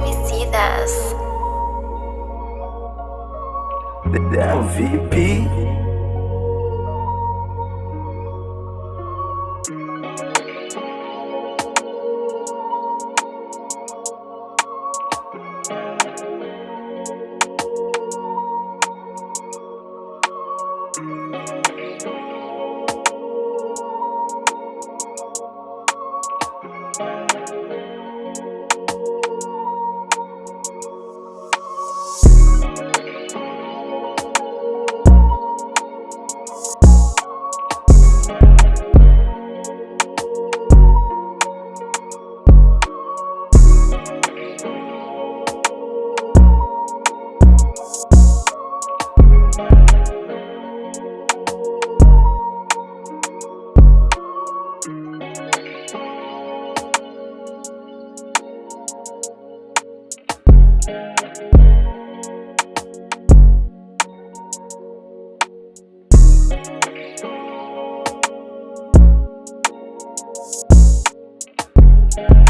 me see this. The MVP. Thank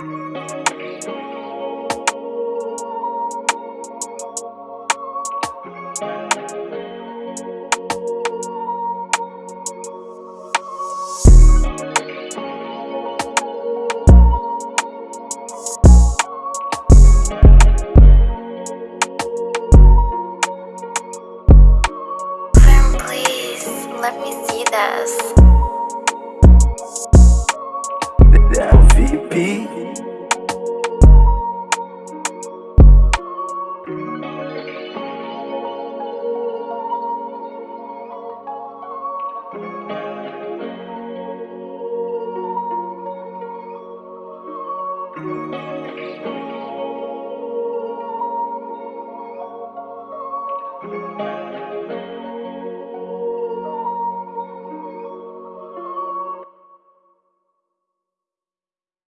Música